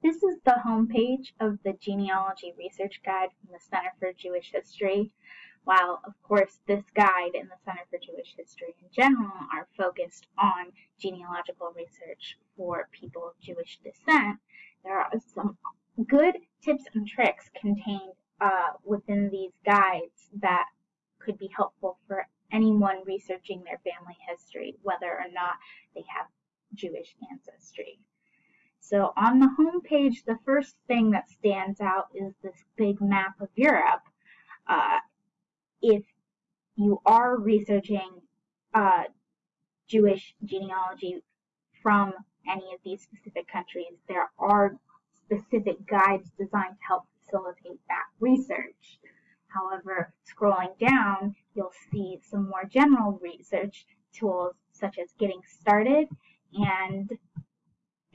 This is the homepage of the Genealogy Research Guide from the Center for Jewish History. While, of course, this guide and the Center for Jewish History in general are focused on genealogical research for people of Jewish descent, there are some good tips and tricks contained uh, within these guides that could be helpful for anyone researching their family history, whether or not they have Jewish ancestry. So on the home page, the first thing that stands out is this big map of Europe. Uh, if you are researching uh, Jewish genealogy from any of these specific countries, there are specific guides designed to help facilitate that research. However, scrolling down, you'll see some more general research tools such as Getting Started and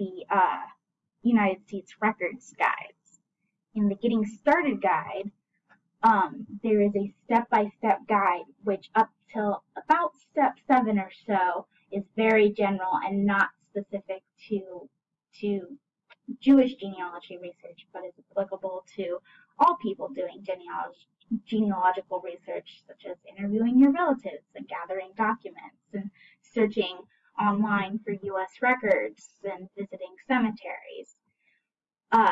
the uh, United States Records Guides. In the Getting Started Guide, um, there is a step-by-step -step guide which up till about step seven or so is very general and not specific to to Jewish genealogy research, but is applicable to all people doing genealogy, genealogical research, such as interviewing your relatives and gathering documents and searching online for U.S. records and visiting cemeteries. Uh,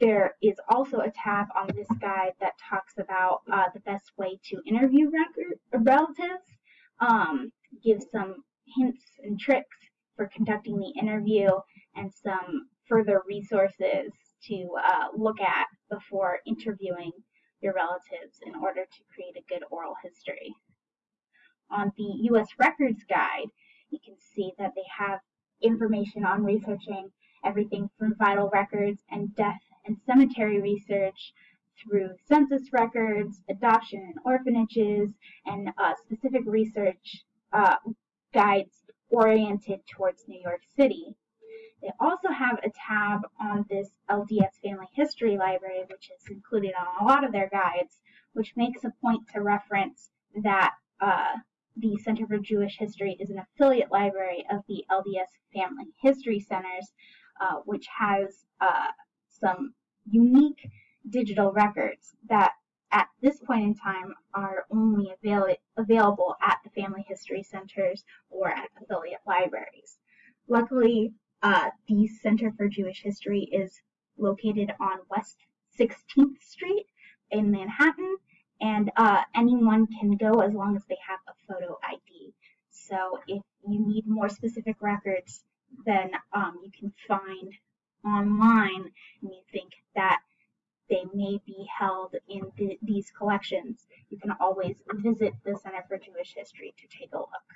there is also a tab on this guide that talks about uh, the best way to interview relatives, um, gives some hints and tricks for conducting the interview, and some further resources to uh, look at before interviewing your relatives in order to create a good oral history. On the U.S. Records Guide, see that they have information on researching everything from vital records and death and cemetery research through census records, adoption and orphanages, and uh, specific research uh, guides oriented towards New York City. They also have a tab on this LDS Family History Library, which is included on a lot of their guides, which makes a point to reference that uh, the Center for Jewish History is an affiliate library of the LDS Family History Centers, uh, which has uh, some unique digital records that at this point in time are only avail available at the family history centers or at affiliate libraries. Luckily, uh, the Center for Jewish History is located on West 16th Street in Manhattan, and uh, anyone can go as long as they have a photo ID. So if you need more specific records, then um, you can find online and you think that they may be held in th these collections, you can always visit the Center for Jewish History to take a look.